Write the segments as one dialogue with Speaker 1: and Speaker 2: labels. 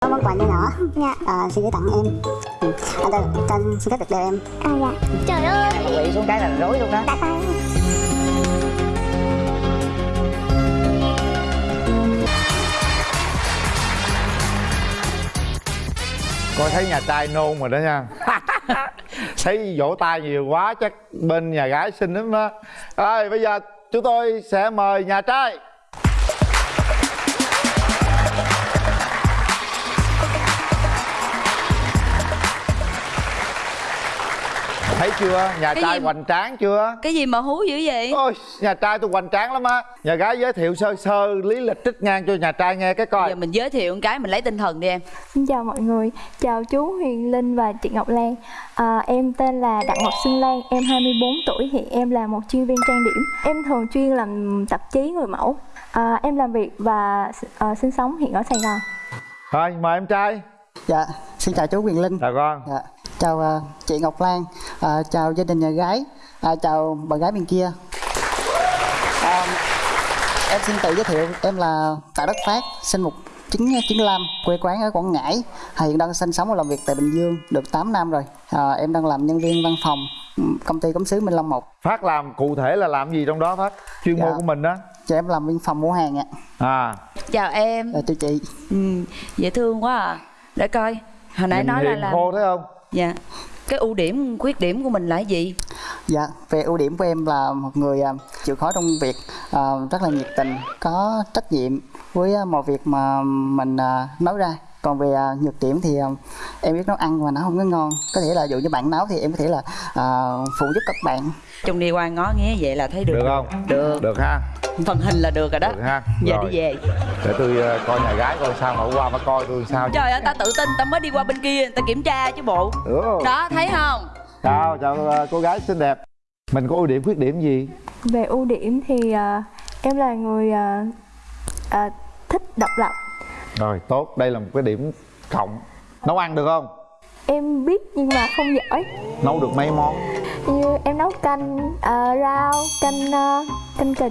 Speaker 1: có món quà nhỏ nhỏ. Dạ. à, xin gửi tặng em. Ừ. anh ơi cho anh xin phép được đeo em.
Speaker 2: À dạ. Trời ơi.
Speaker 3: Quỵ xuống cái là rối luôn đó.
Speaker 2: Đã tay
Speaker 4: coi thấy nhà trai nôn rồi đó nha. Thấy vỗ tay nhiều quá chắc bên nhà gái xinh lắm đó. Rồi bây giờ chúng tôi sẽ mời nhà trai thấy chưa? Nhà
Speaker 5: Cái
Speaker 4: trai
Speaker 5: gì?
Speaker 4: hoành tráng chưa?
Speaker 5: Cái gì mà hú dữ vậy?
Speaker 4: Ôi nhà trai tôi hoành tráng lắm á. Nhà gái giới thiệu sơ sơ lý lịch trích ngang cho nhà trai nghe cái coi.
Speaker 5: Giờ mình giới thiệu một cái mình lấy tinh thần đi em.
Speaker 6: Xin chào mọi người, chào chú Huyền Linh và chị Ngọc Lan. À, Em tên là Đặng Ngọc Xuân Lan, em 24 tuổi, hiện em là một chuyên viên trang điểm. Em thường chuyên làm tạp chí người mẫu. À, Em làm việc và à, sinh sống hiện ở Sài Gòn.
Speaker 4: Thôi mời em trai.
Speaker 3: Dạ xin chào chú quyền linh.
Speaker 4: Chào con
Speaker 3: dạ chào à, chị ngọc lan à, chào gia đình nhà gái. À, chào bạn gái bên kia. À, em xin tự giới thiệu em là tạ đất phát sinh một 1995 quê quán ở Quảng Ngãi. Hiện đang sinh sống và làm việc tại Bình Dương được 8 năm rồi. À, em đang làm nhân viên văn phòng ừ, công ty cống xứ Minh Long 1
Speaker 4: phát làm cụ thể là làm gì trong đó phát? Chuyên
Speaker 3: Dạ.
Speaker 4: môn của mình đó
Speaker 3: cho em làm viên phòng mua hàng ạ.
Speaker 4: À.
Speaker 5: Chào em.
Speaker 3: À, chào chị.
Speaker 5: Ừ, dễ thương quá à. Để coi. Hồi nãy
Speaker 4: nhìn
Speaker 5: nói là làm
Speaker 4: khô thấy không?
Speaker 5: Dạ cái ưu điểm khuyết điểm của mình là gì
Speaker 3: Dạ, về ưu điểm của em là một người à, chịu khó trong việc, à, rất là nhiệt tình, có trách nhiệm với à, mọi việc mà mình nói ra. Còn về à, nhược điểm thì à, em biết nấu ăn mà nó không có ngon. Có thể là dụ như bạn nấu thì em có thể là à, phụ giúp các bạn.
Speaker 5: chung đi qua ngó nghé vậy là thấy được
Speaker 4: được không?
Speaker 5: Được.
Speaker 4: Được ha.
Speaker 5: Phần hình là được rồi đó.
Speaker 4: Được ha.
Speaker 5: Giờ
Speaker 4: Rồi.
Speaker 5: đi về.
Speaker 4: Để tôi ờ, coi nhà gái coi sao mà qua mà coi tôi sao
Speaker 5: trời ơi ta tự tin ta mới đi qua bên kia người ta kiểm tra chứ bộ.
Speaker 4: Ừ.
Speaker 5: đó thấy không?
Speaker 4: Chào chào ờ, cô gái xinh đẹp. Mình có ưu điểm khuyết điểm gì?
Speaker 6: Về ưu điểm thì à, em là người à, à, thích độc lập
Speaker 4: rồi tốt. Đây là một cái điểm cộng. Nấu ăn được không?
Speaker 6: Em biết nhưng mà không giỏi.
Speaker 4: Nấu được mấy món?
Speaker 6: Như em nấu canh à, rau, canh à, canh cà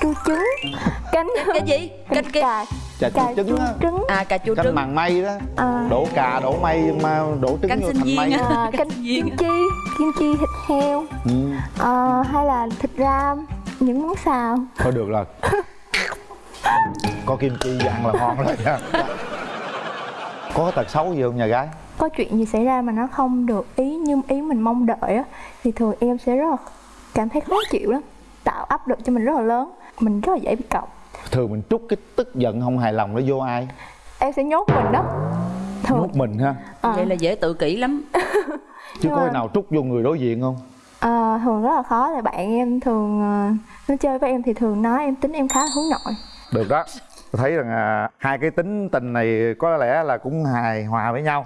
Speaker 6: chua trứng. Canh
Speaker 5: cái gì?
Speaker 6: canh cà
Speaker 4: chà
Speaker 6: cà
Speaker 4: chua trứng
Speaker 6: trứng.
Speaker 5: À cà chua
Speaker 4: canh
Speaker 5: trứng.
Speaker 4: màng mây đó.
Speaker 6: À,
Speaker 4: đổ cà đổ mây mà đổ trứng
Speaker 5: Canh
Speaker 4: vô
Speaker 5: sinh
Speaker 4: thành
Speaker 5: viên
Speaker 4: mây
Speaker 6: à, canh kim chi kim chi thịt heo.
Speaker 4: Ừ.
Speaker 6: à, hay là thịt ram những món xào.
Speaker 4: Thôi được rồi có kim chi ăn là ngon rồi nha. Có tật xấu gì không nhà gái?
Speaker 6: Có chuyện gì xảy ra mà nó không được ý như ý mình mong đợi á thì thường em sẽ rất là cảm thấy khó chịu lắm tạo áp lực cho mình rất là lớn mình rất là dễ bị cọc.
Speaker 4: Thường mình trút cái tức giận không hài lòng nó vô ai?
Speaker 6: Em sẽ nhốt mình đó. Thường.
Speaker 4: Nhốt mình ha?
Speaker 6: À,
Speaker 5: vậy là dễ tự kỷ lắm.
Speaker 4: Chứ có
Speaker 6: mà-
Speaker 4: khi nào trút vô người đối diện không?
Speaker 6: À, thường rất là khó tại bạn em thường à, nó chơi với em thì thường nói em tính em khá là hướng nội
Speaker 4: được đó. Tôi thấy rằng à, hai cái tính tình này có lẽ là cũng hài hòa với nhau.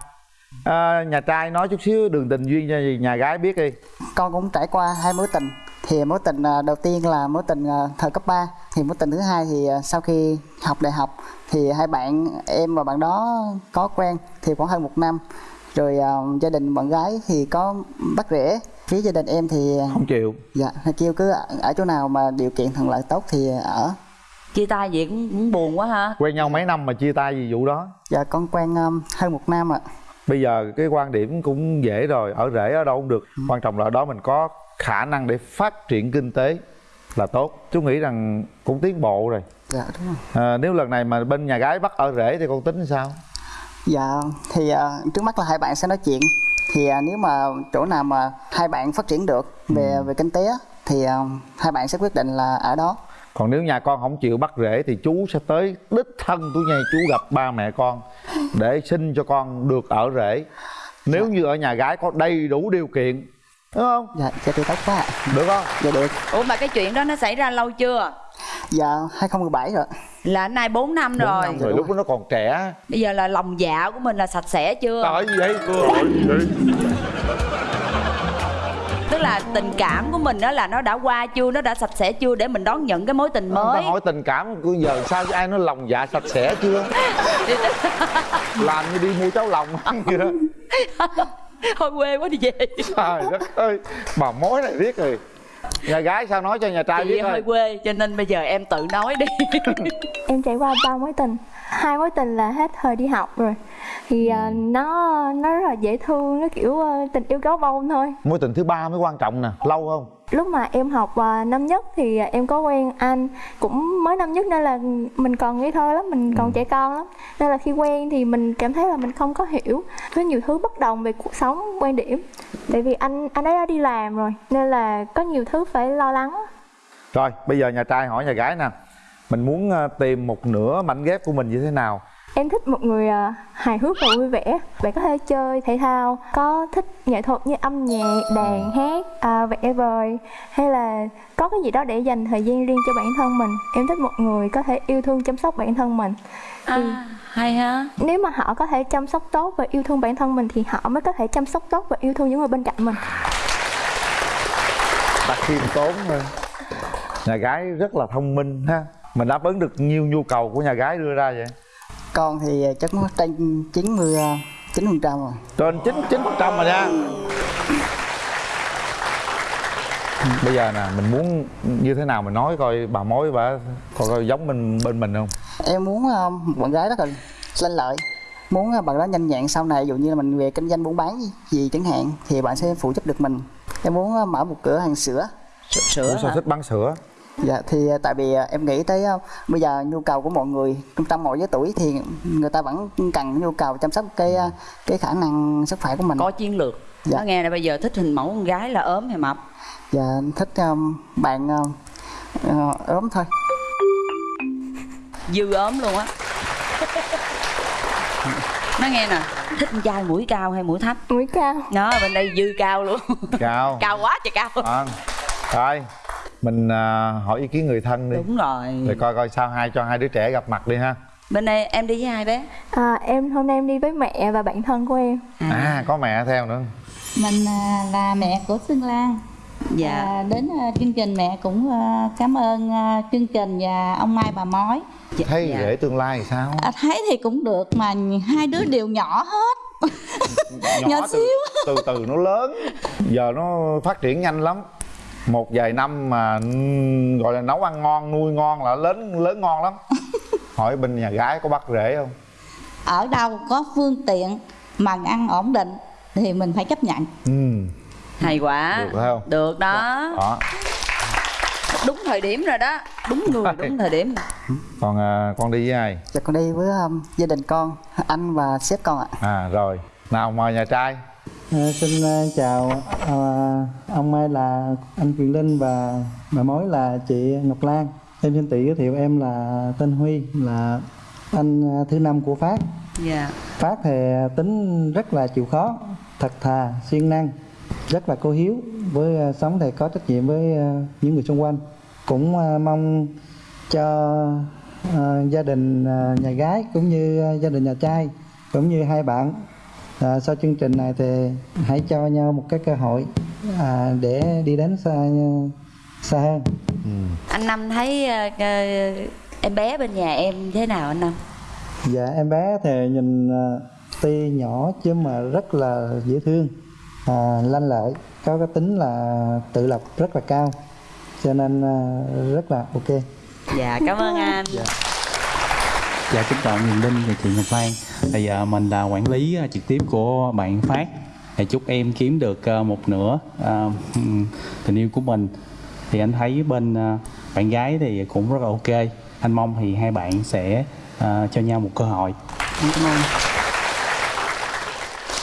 Speaker 4: À, nhà trai nói chút xíu đường tình duyên cho nhà gái biết đi.
Speaker 3: Con cũng trải qua hai mối tình. Thì mối tình à, đầu tiên là mối tình à, thời cấp 3 Thì mối tình thứ hai thì à, sau khi học đại học Thì hai bạn, em và bạn đó có quen Thì khoảng hơn một năm. Rồi à, gia đình bạn gái thì có bắt rễ Phía gia đình em thì
Speaker 4: không chịu.
Speaker 3: Dạ kêu cứ ở, ở chỗ nào mà điều kiện thuận lợi tốt thì ở
Speaker 5: chia tay vậy cũng, cũng buồn quá ha.
Speaker 4: Quen nhau mấy năm mà chia tay vì vụ đó.
Speaker 3: Dạ con quen um, hơn một năm ạ.
Speaker 4: Bây giờ cái quan điểm cũng dễ rồi ở rễ ở đâu cũng được. Quan trọng là ở đó mình có khả năng để phát triển kinh tế là tốt. Chú nghĩ rằng cũng tiến bộ rồi.
Speaker 3: Dạ đúng rồi.
Speaker 4: À, nếu lần này mà bên nhà gái bắt ở rễ thì con tính sao?
Speaker 3: Dạ thì à, trước mắt là hai bạn sẽ nói chuyện. Thì à, nếu mà chỗ nào mà hai bạn phát triển được về về kinh tế thì à, hai bạn sẽ quyết định là ở đó
Speaker 4: còn nếu nhà con không chịu bắt rễ thì chú sẽ tới đích thân tôi nha chú gặp ba mẹ con để xin cho con được ở rễ nếu như ở nhà gái có đầy đủ điều kiện đúng không?
Speaker 3: Dạ dạ thì tốt quá. Ạ.
Speaker 4: được không?
Speaker 3: Dạ được.
Speaker 5: Ủa mà cái chuyện đó nó xảy ra lâu chưa?
Speaker 3: Dạ 2017 rồi.
Speaker 5: Là nay 4 năm
Speaker 4: Bốn
Speaker 5: rồi
Speaker 4: năm rồi. lúc đó nó còn trẻ.
Speaker 5: Bây giờ là lòng dạ của mình là sạch sẽ chưa?
Speaker 4: Tại gì vậy tại gì vậy
Speaker 5: tức là tình cảm của mình đó là nó đã qua chưa nó đã sạch sẽ chưa để mình đón nhận cái mối tình mới?
Speaker 4: hỏi tình cảm của giờ sao chứ ai nói lòng dạ sạch sẽ chưa? Làm như đi mua cháo lòng ăn vậy đó.
Speaker 5: Thôi quê quá đi về.
Speaker 4: Trời đất ơi bà mối này riết rồi nhà gái sao nói cho nhà trai
Speaker 5: chị
Speaker 4: biết
Speaker 5: hơi quê cho nên bây giờ em tự nói đi.
Speaker 6: Em trải qua ba mối tình. Hai mối tình là hết thời đi học rồi. Thì à, nó nó rất là dễ thương nó kiểu à, tình yêu gấu bông thôi.
Speaker 4: Mối tình thứ ba mới quan trọng nè lâu không
Speaker 6: lúc mà em học à, năm nhất thì em có quen anh cũng mới năm nhất nên là mình còn ngây thơ lắm mình còn trẻ con lắm. Nên là khi quen thì mình cảm thấy là mình không có hiểu có nhiều thứ bất đồng về cuộc sống quan điểm. Tại vì anh anh ấy đã đi làm rồi nên là có nhiều thứ phải lo lắng
Speaker 4: rồi bây giờ nhà trai hỏi nhà gái nè. Mình muốn ờ, tìm một nửa mảnh ghép của mình như thế nào
Speaker 6: Em thích một người à, hài hước và vui vẻ. Bạn có thể chơi thể thao Có thích nghệ thuật như âm nhạc, đàn, hát, à, vẽ vời Hay là có cái gì đó để dành thời gian riêng cho bản thân mình. Em thích một người có thể yêu thương chăm sóc bản thân mình.
Speaker 5: À, hay ha.
Speaker 6: Nếu mà họ có thể chăm sóc tốt và yêu thương bản thân mình Thì họ mới có thể chăm sóc tốt và yêu thương những người bên cạnh mình.
Speaker 4: Đặt khiêm tốn thôi nhà gái rất là thông minh ha. Mình đáp ứng được nhiều nhu cầu của nhà gái đưa ra vậy
Speaker 3: con thì chắc nó trên 90 chín phần trăm rồi.
Speaker 4: Trên chín chín phần trăm rồi nha. Bây giờ nè mình muốn như thế nào mình nói coi bà mối bà coi, coi giống mình bên mình không?
Speaker 3: Em muốn một bạn gái rất là lanh lợi. Muốn ờ, bạn đó nhanh nhẹn sau này ví dụ như là mình về kinh doanh buôn bán gì, gì chẳng hạn thì bạn sẽ phụ giúp được mình. Em muốn ờ, mở một cửa hàng sữa.
Speaker 5: Sữa
Speaker 4: Ủa sao thích bán sữa
Speaker 3: dạ thì ờ, tại vì ờ, em nghĩ tới ờ, bây giờ nhu cầu của mọi người trong trong mọi giới tuổi thì người ta vẫn cần nhu cầu chăm sóc cái cái khả năng sức khỏe của mình.
Speaker 5: Có chiến lược.
Speaker 3: Dạ.
Speaker 5: nó nghe này bây giờ thích hình mẫu con gái là ốm hay mập?
Speaker 3: Và thích ờ, bạn ờ, ốm thôi.
Speaker 5: Dư ốm luôn á. Nó nghe nè thích con trai mũi cao hay mũi thấp?
Speaker 6: Mũi cao.
Speaker 5: Nó bên đây dư cao luôn.
Speaker 4: Cao.
Speaker 5: Cao quá trời cao.
Speaker 4: À, thôi mình à, hỏi ý kiến người thân đi.
Speaker 5: Đúng rồi.
Speaker 4: Để coi coi sao hai cho hai đứa trẻ gặp mặt đi ha.
Speaker 5: Bên đây em đi với hai bé?
Speaker 6: À, Em hôm nay em đi với mẹ và bạn thân của em.
Speaker 4: À. Có mẹ theo nữa.
Speaker 2: Mình à, là mẹ của Xuân Lan.
Speaker 5: Dạ.
Speaker 2: À, đến à, chương trình mẹ cũng à, cảm ơn à, chương trình và ông Mai bà Mói.
Speaker 5: Dạ,
Speaker 4: thấy
Speaker 5: dạ.
Speaker 4: rể tương lai thì sao?
Speaker 2: À, thấy thì cũng được mà hai đứa đều nhỏ hết. Nhỏ
Speaker 4: từ,
Speaker 2: xíu.
Speaker 4: từ từ nó lớn. Giờ nó phát triển nhanh lắm một vài năm mà gọi là nấu ăn ngon nuôi ngon là lớn lớn ngon lắm. Hỏi bên nhà gái có bắt rể không?
Speaker 2: Ở đâu có phương tiện mà ăn ổn định thì mình phải chấp nhận.
Speaker 4: Ừ
Speaker 5: hay quá.
Speaker 4: Được phải không?
Speaker 5: được đó.
Speaker 4: Đó.
Speaker 5: Đúng thời điểm rồi đó. Đúng người đúng thời điểm.
Speaker 4: Còn à, con đi với ai?
Speaker 3: Dạ con đi với um, gia đình con, anh và sếp con ạ.
Speaker 4: à rồi. Nào mời nhà trai
Speaker 7: À, xin à, chào à, ông Mai là anh Quyền Linh và bà mối là chị Ngọc Lan. Em xin tự giới thiệu em là tên Huy là anh thứ năm của Phát.
Speaker 5: dạ
Speaker 7: Phát thì tính rất là chịu khó, thật thà, siêng năng, rất là cô hiếu với sống thì có trách nhiệm với những người xung quanh. Cũng mong cho gia đình nhà gái cũng như gia đình nhà trai cũng như hai bạn à, sau chương trình này thì hãy cho nhau một cái cơ hội à, để đi đến xa xa hơn.
Speaker 5: Anh năm thấy ờ, em bé bên nhà em thế nào anh năm?
Speaker 7: Dạ em bé thì nhìn à, tuy nhỏ chứ mà rất là dễ thương à, lanh lợi có cái tính là tự lập rất là cao cho nên à, rất là ok.
Speaker 5: Dạ cảm ơn anh.
Speaker 8: Dạ kính chào Nguyễn Linh và chị Ngọc Lan thì giờ mình là quản lý à, trực tiếp của bạn Phát. Thì chúc em kiếm được à, một nửa tình yêu của mình. Thì anh thấy bên bạn gái thì cũng rất là ok. Anh mong thì hai bạn sẽ cho nhau một cơ hội.
Speaker 3: Cảm ơn.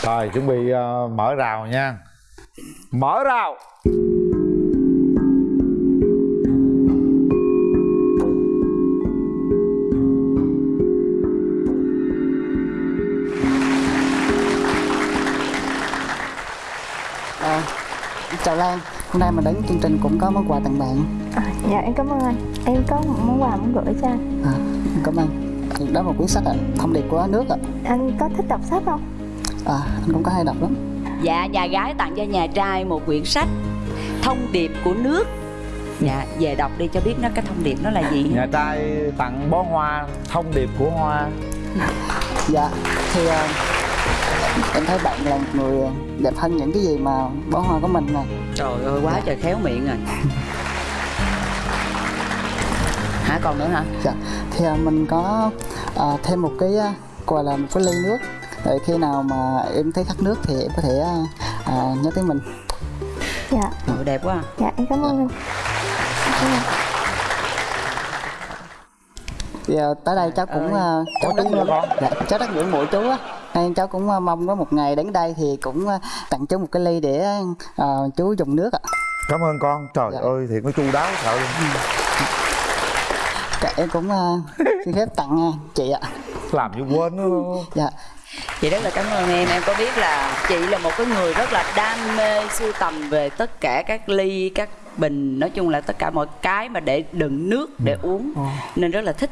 Speaker 4: rồi, chuẩn bị mở rào nha. Mở rào.
Speaker 3: Chào Lan, hôm nay mình đến chương trình cũng có món quà tặng bạn.
Speaker 6: à, Dạ em cảm ơn anh Em có một món quà muốn gửi cho anh
Speaker 3: À, cảm ơn. Đó là một cuốn sách ạ, thông điệp của nước ạ.
Speaker 6: Anh có thích đọc sách không?
Speaker 3: À, anh cũng có hay đọc lắm.
Speaker 5: dạ nhà gái tặng cho nhà trai một quyển sách thông điệp của nước dạ về đọc đi cho biết nó cái thông điệp nó là gì
Speaker 4: nhà trai tặng bó hoa thông điệp của hoa
Speaker 3: Dạ, thì à, em thấy bạn là một người đẹp hơn những cái gì mà bó hoa của mình nè.
Speaker 5: trời ơi quá trời khéo miệng rồi hả còn nữa hả?
Speaker 3: Dạ thì à, mình có à, thêm một cái à, gọi là một cái ly nước. Để khi nào mà em thấy khát nước thì em có thể à, à, nhớ tới mình.
Speaker 6: Dạ.
Speaker 5: Trời, đẹp quá
Speaker 6: dạ em cảm ơn. Anh
Speaker 3: thì à, tới đây cháu cũng à, cháu
Speaker 4: nữa con?
Speaker 3: dạ, cháu rất ngưỡng mộ chú á nên cháu cũng à, mong có một ngày đến đây thì cũng à, tặng chú một cái ly để à, chú dùng nước ạ.
Speaker 4: Cảm ơn con. Trời
Speaker 3: Dạ.
Speaker 4: ơi thiệt nó chu đáo sợ luôn.
Speaker 3: Em cũng à, xin phép tặng chị ạ.
Speaker 4: Làm như quên nó
Speaker 3: dạ.
Speaker 5: Chị rất là cảm ơn em. Em có biết là chị là một cái người rất là đam mê sưu tầm về tất cả các ly các bình nói chung là tất cả mọi cái mà để đựng nước để uống. Nên rất là thích.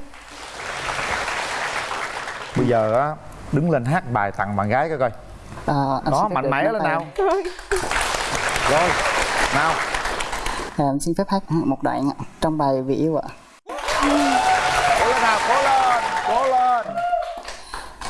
Speaker 4: Bây giờ á đứng lên hát bài tặng bạn gái coi coi.
Speaker 3: À,
Speaker 4: đó mạnh mẽ lên nào. Rồi nào.
Speaker 3: À, em xin phép hát một đoạn trong bài vì yêu ạ.
Speaker 4: Cố lên nào cố lên cố lên.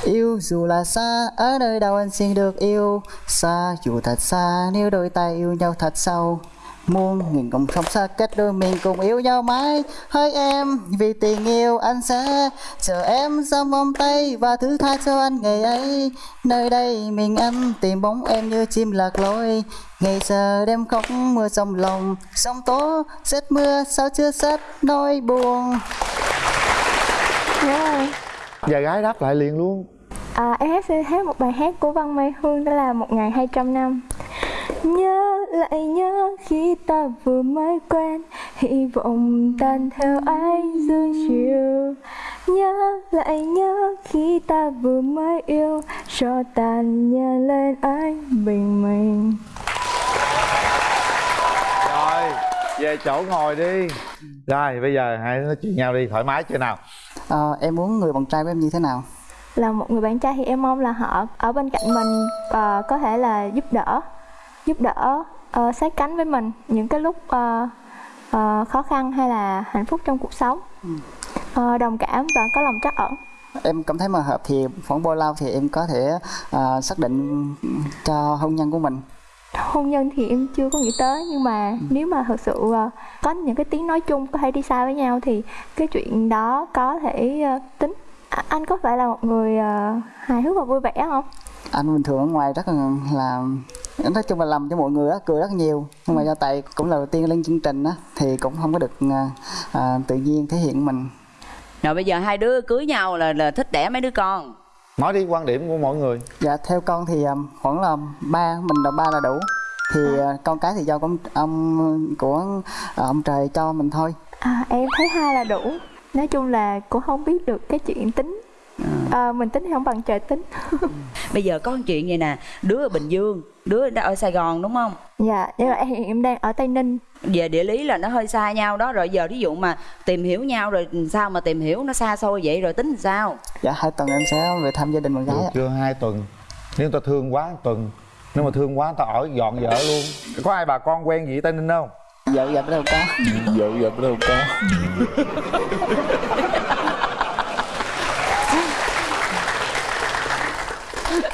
Speaker 3: Yêu dù là xa, ở nơi đâu anh xin được yêu. Xa dù thật xa, nếu đôi tay yêu nhau thật sâu Muôn nghìn cùng không xa cách đôi mình cùng yêu nhau mãi. Hỡi em, vì tình yêu anh sẽ chờ em trong vòng tay Và thứ tha cho anh ngày ấy. Nơi đây mình anh tìm bóng em như chim lạc lối. Ngày giờ đêm khóc mưa trong lòng Sông tố, rét mưa sao chưa sắt nỗi buồn.
Speaker 6: Dạ
Speaker 4: và gái đáp lại liền luôn.
Speaker 6: À, em hát sẽ hát một bài hát của Văn Mai Hương đó là 1200 năm Nhớ lại nhớ khi ta vừa mới quen Hy vọng tan theo ánh dương chiều. Nhớ lại nhớ khi ta vừa mới yêu Cho tàn nhờ lên anh bình minh.
Speaker 4: Rồi về chỗ ngồi đi. Rồi bây giờ hai đứa nói chuyện nhau đi thoải mái chưa nào?
Speaker 3: À, Em muốn người bạn trai của em như thế nào?
Speaker 6: Là một người bạn trai thì em mong là họ ở bên cạnh mình và có thể là giúp đỡ Giúp đỡ ờ, sát cánh với mình những cái lúc ờ, ờ, khó khăn hay là hạnh phúc trong cuộc sống. Ờ, đồng cảm và có lòng trắc ẩn.
Speaker 3: Em cảm thấy mà hợp thì khoảng bao lâu thì em có thể à, xác định cho hôn nhân của mình?
Speaker 6: Hôn nhân thì em chưa có nghĩ tới nhưng mà nếu mà thật sự ờ, có những cái tiếng nói chung có thể đi xa với nhau thì cái chuyện đó có thể ờ, tính. À, anh có phải là một người ờ, hài hước và vui vẻ không
Speaker 3: anh bình thường ở ngoài rất là, là nói chung là làm cho mọi người á cười rất nhiều. Nhưng mà do tại cũng là đầu tiên lên chương trình á thì cũng không có được à, à, tự nhiên thể hiện mình.
Speaker 5: Rồi bây giờ hai đứa cưới nhau là là thích đẻ mấy đứa con?
Speaker 4: Nói đi quan điểm của mọi người.
Speaker 3: Dạ theo con thì à, khoảng là ba mình là ba là đủ. Thì à, con cái thì do con ông của ông trời cho mình thôi.
Speaker 6: À, em thấy hai là đủ. Nói chung là cũng không biết được cái chuyện tính Ờ, mình tính thì không bằng trời tính.
Speaker 5: Bây giờ có một chuyện vậy nè đứa ở bình dương đứa đã ở sài gòn đúng không?
Speaker 6: Dạ nhưng mà em, em đang ở tây ninh.
Speaker 5: Về địa lý là nó hơi xa nhau đó rồi giờ ví dụ mà tìm hiểu nhau rồi sao mà tìm hiểu nó xa xôi vậy rồi tính làm sao?
Speaker 3: Dạ hai tuần em sẽ về thăm gia đình bạn gái
Speaker 4: được chưa? Hai tuần. Nếu ta thương quá tuần. Nếu mà thương quá ta ở dọn vợ luôn. Có ai bà con quen gì ở tây ninh không?
Speaker 3: Dạ dạ đâu có.
Speaker 4: Vợ vợ đâu có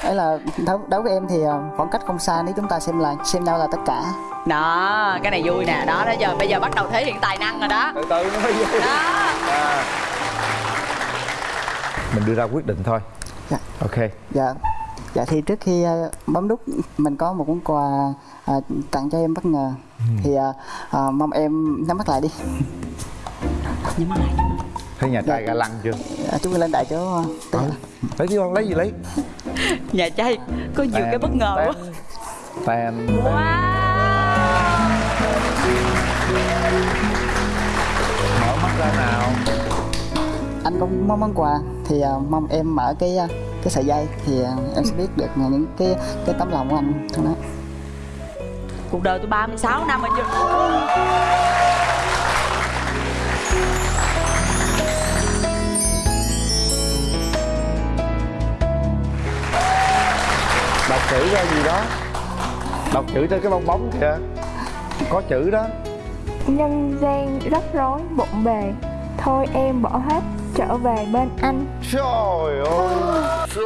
Speaker 3: ấy là đối, đối với em thì à, khoảng cách không xa nếu chúng ta xem là xem nhau là tất cả.
Speaker 5: Đó cái này vui nè. Đó đó giờ bây giờ bắt đầu thể hiện tài năng rồi đó.
Speaker 4: Từ từ nó mới vui.
Speaker 5: Đó.
Speaker 4: À. mình đưa ra quyết định thôi.
Speaker 3: Dạ.
Speaker 4: ok.
Speaker 3: Dạ. Dạ thì trước khi à, bấm nút mình có một món quà à, tặng cho em bất ngờ. Thì à, à, mong em nhắm mắt lại đi.
Speaker 5: Nhắm mắt lại.
Speaker 4: Thấy nhà trai ga lăng chưa
Speaker 3: à, chúng ta lên đại chỗ
Speaker 4: ừ. lấy đi con lấy gì lấy?
Speaker 5: Nhà trai có nhiều cái bất ngờ quá.
Speaker 4: Tàn
Speaker 5: wow.
Speaker 4: Mở mắt ra nào.
Speaker 3: Anh có mong món quà thì à, mong em mở cái à, cái sợi dây thì à, em sẽ biết được những cái cái tấm lòng của anh. Trong đó
Speaker 5: cuộc đời tôi 36 năm rồi chưa
Speaker 4: đọc chữ ra gì đó. Đọc chữ trên cái bong bóng kìa. Có chữ đó.
Speaker 6: Nhân gian rắc rối bộn bề. Thôi em bỏ hết trở về bên anh.
Speaker 4: Trời ơi trời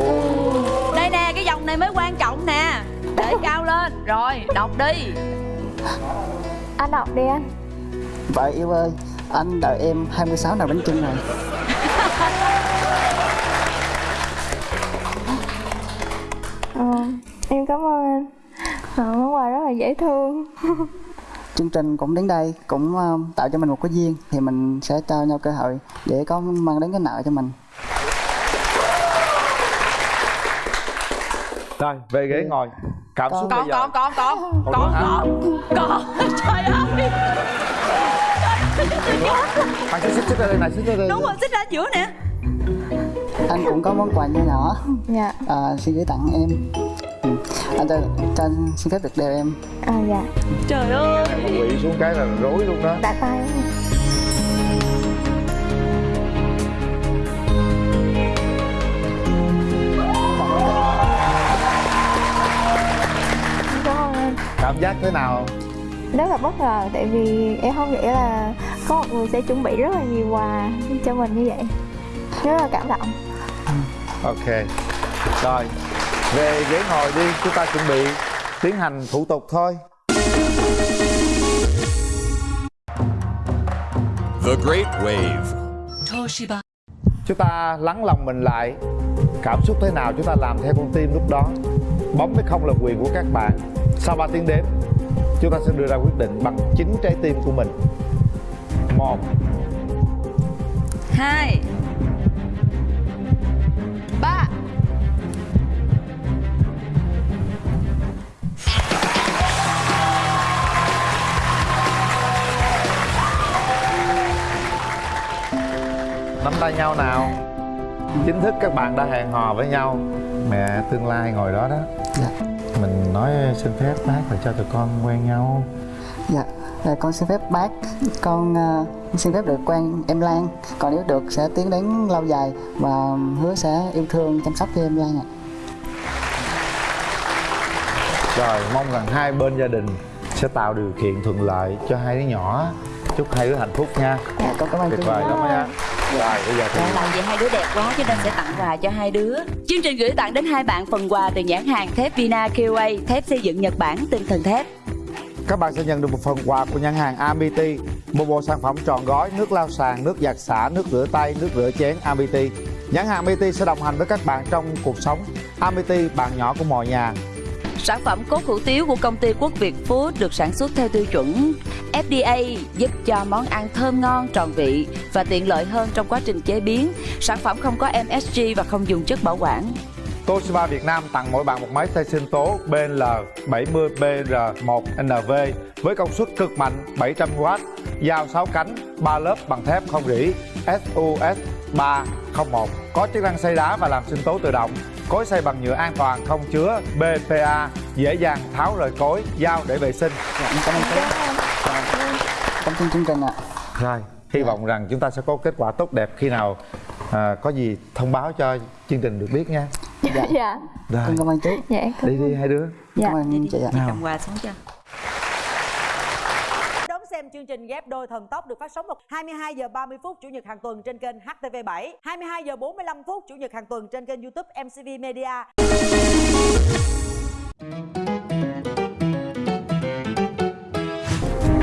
Speaker 4: ơi.
Speaker 5: Đây nè cái dòng này mới quan trọng nè. Để cao lên. Rồi đọc đi.
Speaker 6: Anh đọc đi anh.
Speaker 3: Vợ yêu ơi anh đợi em 26 nào bánh chưng rồi
Speaker 6: dễ thương.
Speaker 3: Chương trình cũng đến đây cũng ờ, tạo cho mình một cái duyên thì mình sẽ cho nhau cơ hội để có mang đến cái nợ cho mình.
Speaker 4: Rồi về ghế ngồi. Cảm xúc bây
Speaker 5: còn
Speaker 4: giờ.
Speaker 5: còn còn còn
Speaker 4: Còn
Speaker 5: còn
Speaker 4: nữa hả?
Speaker 5: còn còn trời ơi.
Speaker 4: Anh xích xích ra đây này xích ra đây.
Speaker 5: Đúng rồi xích ra giữa nè.
Speaker 3: Anh cũng có món quà nho nhỏ.
Speaker 6: Dạ.
Speaker 3: À, xin gửi tặng em. ừ. Anh cho, cho anh xin phép được đeo em.
Speaker 6: À dạ.
Speaker 5: Trời ơi.
Speaker 4: Quỵ xuống cái là rối luôn đó.
Speaker 6: Đã tay em. Cảm ơn anh
Speaker 4: cảm giác thế nào?
Speaker 6: Rất là bất ngờ tại vì em không nghĩ là có một người sẽ chuẩn bị rất là nhiều quà cho mình như vậy. Rất là cảm động.
Speaker 4: Ok. Rồi về ghế ngồi đi chúng ta chuẩn bị tiến hành thủ tục thôi.
Speaker 9: The Great Wave.
Speaker 4: chúng ta lắng lòng mình lại. Cảm xúc thế nào chúng ta làm theo con tim lúc đó? Bấm hay không là quyền của các bạn. Sau 3 tiếng đếm chúng ta sẽ đưa ra quyết định bằng chính trái tim của mình. Một.
Speaker 5: Hai
Speaker 4: tay nhau nào? Chính thức các bạn đã hẹn hò với nhau. Mẹ tương lai ngồi đó đó.
Speaker 3: Dạ.
Speaker 4: Mình nói xin phép bác là cho tụi con quen nhau.
Speaker 3: Dạ. À, con xin phép bác. Con à, xin phép được quen em Lan. Còn nếu được sẽ tiến đến lâu dài và hứa sẽ yêu thương chăm sóc cho em Lan ạ.
Speaker 4: Rồi mong rằng hai bên gia đình sẽ tạo điều kiện thuận lợi cho hai đứa nhỏ. Chúc hai đứa hạnh phúc nha.
Speaker 3: Dạ con cảm ơn
Speaker 4: tuyệt vời lắm nha rồi bây giờ thì
Speaker 5: làm gì hai đứa đẹp quá cho nên sẽ tặng quà cho hai đứa. Chương trình gửi tặng đến hai bạn phần quà từ nhãn hàng thép Vina QA Thép xây dựng Nhật Bản tinh thần thép.
Speaker 4: Các bạn sẽ nhận được một phần quà của nhãn hàng Amity một bộ sản phẩm tròn gói nước lau sàn nước giặt xả nước rửa tay nước rửa chén Amity. Nhãn hàng Amity sẽ đồng hành với các bạn trong cuộc sống. Amity bạn nhỏ của mọi nhà
Speaker 5: Sản phẩm cốt hủ tiếu của công ty Quốc Việt Food được sản xuất theo tiêu chuẩn FDA giúp cho món ăn thơm ngon, tròn vị và tiện lợi hơn trong quá trình chế biến. Sản phẩm không có MSG và không dùng chất bảo quản.
Speaker 4: Toshiba Việt Nam tặng mỗi bạn một máy xay sinh tố BL 70BR1NV với công suất cực mạnh 700W, dao 6 cánh, 3 lớp bằng thép không rỉ SUS 301 có chức năng xay đá và làm sinh tố tự động cối xay bằng nhựa an toàn không chứa BPA dễ dàng tháo rời cối dao để vệ sinh.
Speaker 3: Dạ em cảm ơn cảm ơn. Chương trình ạ.
Speaker 4: Rồi hy vọng rằng chúng ta sẽ có kết quả tốt đẹp khi nào à, có gì thông báo cho chương trình được biết nha.
Speaker 3: Dạ.
Speaker 6: Dạ.
Speaker 4: Rồi
Speaker 3: cảm ơn chú
Speaker 6: dạ cảm
Speaker 4: đi đi hai đứa.
Speaker 6: Dạ.
Speaker 3: cảm ơn chị ạ.
Speaker 5: Cầm quà xuống cho.
Speaker 10: Chương trình ghép đôi thần tốc được phát sóng vào 22 giờ 30 phút chủ nhật hàng tuần trên kênh HTV7, 22 giờ 45 phút chủ nhật hàng tuần trên kênh YouTube MCV Media.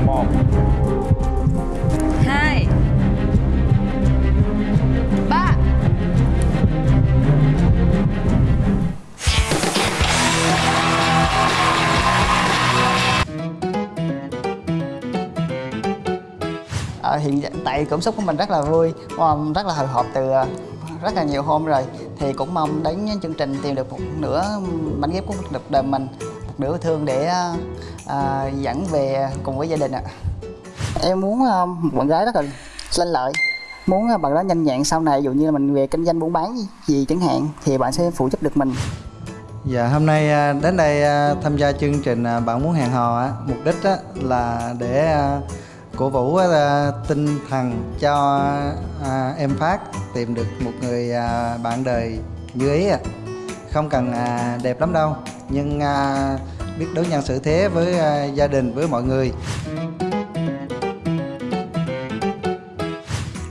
Speaker 4: một
Speaker 3: Ờ, hiện tại cảm xúc của mình rất là vui rất là hồi hộp từ uh, rất là nhiều hôm rồi. Thì cũng mong đến chương trình tìm được một nửa mảnh ghép của cuộc đời mình một nửa thương để uh, dẫn về cùng với gia đình ạ. Em muốn một bạn gái rất là lanh lợi muốn bạn đó nhanh nhẹn sau này ví dụ như là mình về kinh doanh buôn bán gì chẳng hạn thì bạn sẽ phụ giúp được mình.
Speaker 7: Dạ hôm nay à, đến đây à, tham gia chương trình à, Bạn muốn hẹn hò á, mục đích á, là để à, cổ vũ tinh thần cho à, em Phát tìm được một người à, bạn đời như ý à Không cần à, đẹp lắm đâu, nhưng biết đối nhân xử thế với gia đình với mọi người.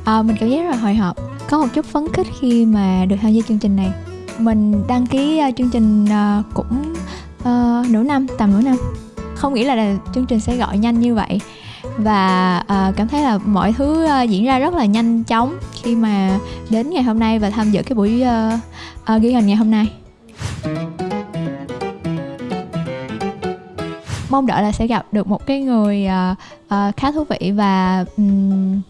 Speaker 11: À, mình cảm giác rất là hồi hộp. Có một chút phấn khích khi mà được tham gia chương trình này. Mình đăng ký uh, chương trình uh, cũng uh, nửa năm tầm nửa năm. Không nghĩ là, là chương trình sẽ gọi nhanh như vậy và uh, cảm thấy là mọi thứ uh, diễn ra rất là nhanh chóng khi mà đến ngày hôm nay và tham dự cái buổi uh, uh, ghi hình ngày hôm nay. Mong đợi là sẽ gặp được một cái người uh, uh, khá thú vị và um,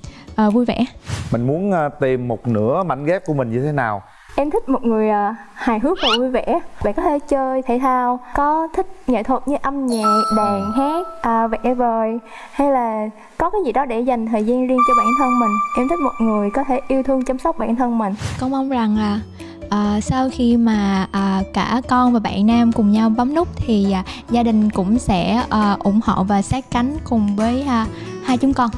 Speaker 11: uh, vui vẻ.
Speaker 4: Mình muốn tìm một nửa mảnh ghép của mình như thế nào?
Speaker 6: Em thích một người uh, hài hước và vui vẻ. Bạn có thể chơi thể thao Có thích nghệ thuật như âm nhạc, đàn, hát, uh, vẽ vời Hay là có cái gì đó để dành thời gian riêng cho bản thân mình. Em thích một người có thể yêu thương chăm sóc bản thân mình.
Speaker 11: Con mong rằng là à, sau khi mà à, cả con và bạn nam cùng nhau bấm nút thì à, gia đình cũng sẽ à, ủng hộ và sát cánh cùng với à, hai chúng con.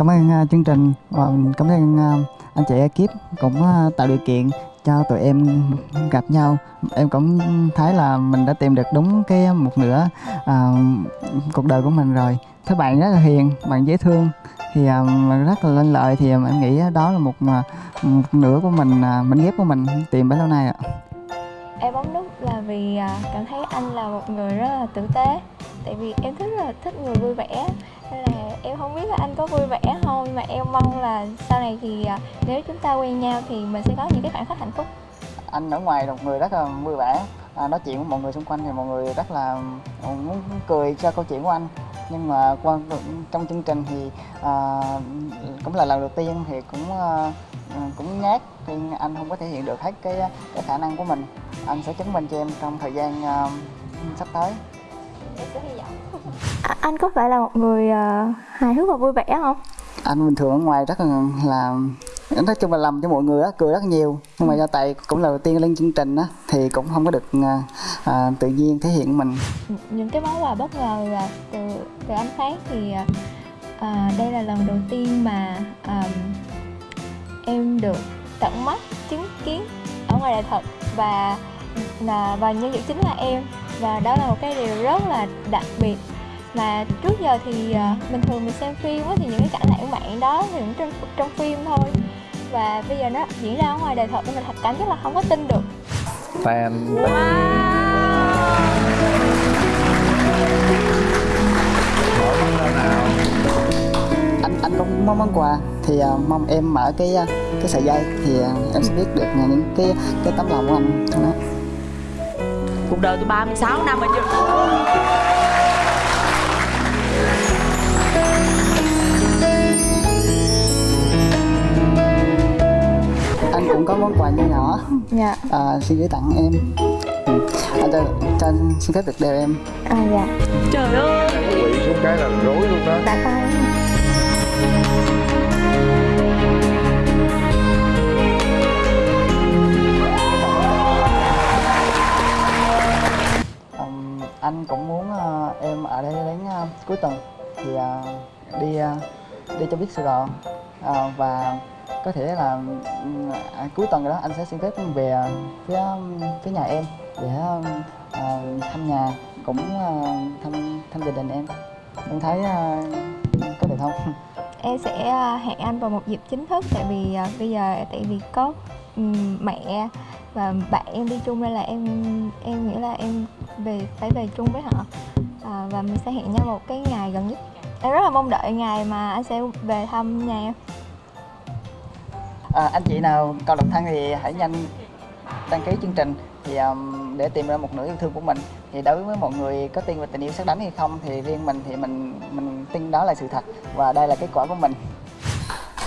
Speaker 3: Cảm ơn uh, chương trình. Và cảm ơn uh, anh chị ekip cũng uh, tạo điều kiện cho tụi em gặp nhau. Em cũng thấy là mình đã tìm được đúng cái một nửa uh, cuộc đời của mình rồi. Thấy bạn rất là hiền bạn dễ thương. Thì uh, rất là lên lợi thì em nghĩ đó là một, một nửa của mình uh, mình ghép của mình tìm bấy lâu nay ạ.
Speaker 6: Em bấm nút là vì cảm thấy anh là một người rất là tử tế. Tại vì em thích rất là thích người vui vẻ Nên là em không biết là anh có vui vẻ không Nhưng mà em mong là sau này thì à, nếu chúng ta quen nhau thì mình sẽ có những cái khoảnh khắc hạnh phúc.
Speaker 3: Anh ở ngoài là một người rất là vui vẻ. À, nói chuyện với mọi người xung quanh thì mọi người rất là à, muốn cười cho câu chuyện của anh. Nhưng mà qua trong chương trình thì à, cũng là lần đầu tiên thì cũng à, cũng nhát thì anh không có thể hiện được hết cái à, cái khả năng của mình. Anh sẽ chứng minh cho em trong thời gian à, sắp tới
Speaker 6: à, anh có phải là một người uh, hài hước và vui vẻ không?
Speaker 3: Anh bình thường ở ngoài rất là là nói chung là làm cho mọi người á cười rất nhiều. Nhưng mà do tại cũng là đầu tiên lên chương trình á thì cũng không có được à, tự nhiên thể hiện mình.
Speaker 6: Những cái món quà bất ngờ là từ từ anh phát thì à, đây là lần đầu tiên mà à, em được tận mắt chứng kiến ở ngoài đời thật. Và là và nhân vật chính là em và đó là một cái điều rất là đặc biệt. Mà trước giờ thì uh, bình thường mình xem phim á, thì những cái cảnh lãng mạn đó thì cũng trong trong phim thôi. Và bây giờ nó diễn ra ở ngoài đời thật nên mình thật cảm giác là không có tin được.
Speaker 4: Fan.
Speaker 3: Anh anh cũng mong món quà thì uh, mong em mở cái uh, cái sợi dây thì uh, em sẽ biết được uh, những cái cái tấm lòng của anh. Trong đó
Speaker 5: cuộc đời tôi 36 năm rồi chứ.
Speaker 3: Anh cũng có món quà nhỏ nhỏ.
Speaker 6: Dạ.
Speaker 3: À, xin gửi tặng em. Ừ. anh cho, cho anh xin phép được đeo em.
Speaker 6: À dạ.
Speaker 5: Trời ơi.
Speaker 4: Quỵ xuống cái là rối luôn đó.
Speaker 6: Đã tay
Speaker 3: anh cũng muốn uh, em ở đây đến uh, cuối tuần thì uh, đi uh, đi cho biết Sài Gòn. Uh, và có thể là ừ, à, cuối tuần đó anh sẽ xin phép về phía phía nhà em để à, thăm nhà cũng à, thăm thăm gia đình em. Em thấy à, có được không?
Speaker 6: Em sẽ hẹn anh vào một dịp chính thức tại vì à, bây giờ tại vì có um, mẹ và bạn em đi chung nên là em em nghĩ là em về phải về chung với họ. À, và mình sẽ hẹn nhau một cái ngày gần nhất. Em rất là mong đợi ngày mà anh sẽ về thăm nhà em.
Speaker 3: À, anh chị nào còn độc thân thì hãy nhanh đăng ký chương trình. Thì um, để tìm ra một nửa yêu thương của mình. Thì đối với mọi người có tin về tình yêu xác đánh hay không thì riêng mình thì mình mình tin đó là sự thật. Và đây là kết quả của mình.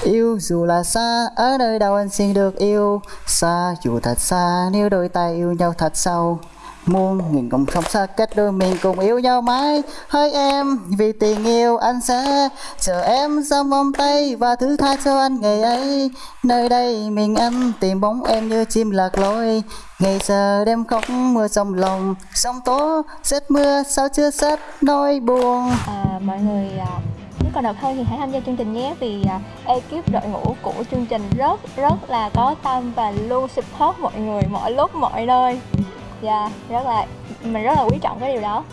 Speaker 3: Yêu dù là xa, ở nơi đâu anh xin được yêu. Xa dù thật xa, nếu đôi tay yêu nhau thật sâu. Muôn nghìn cùng không xa cách đôi mình cùng yêu nhau mãi. Hỡi em, vì tình yêu anh sẽ chờ em trong vòng tay Và thứ tha cho anh ngày ấy. Nơi đây mình anh tìm bóng em như chim lạc lối Ngày giờ đêm khóc mưa trong lòng Sông tố, rét mưa sao chưa sắp nỗi buồn.
Speaker 6: À, Mọi người à, nếu còn độc thân thì hãy tham gia chương trình nhé vì uh, ekip đội ngũ của chương trình rất rất là có tâm và luôn support mọi người mọi lúc mọi nơi. Dạ yeah, rất là mình rất là quý trọng cái điều đó.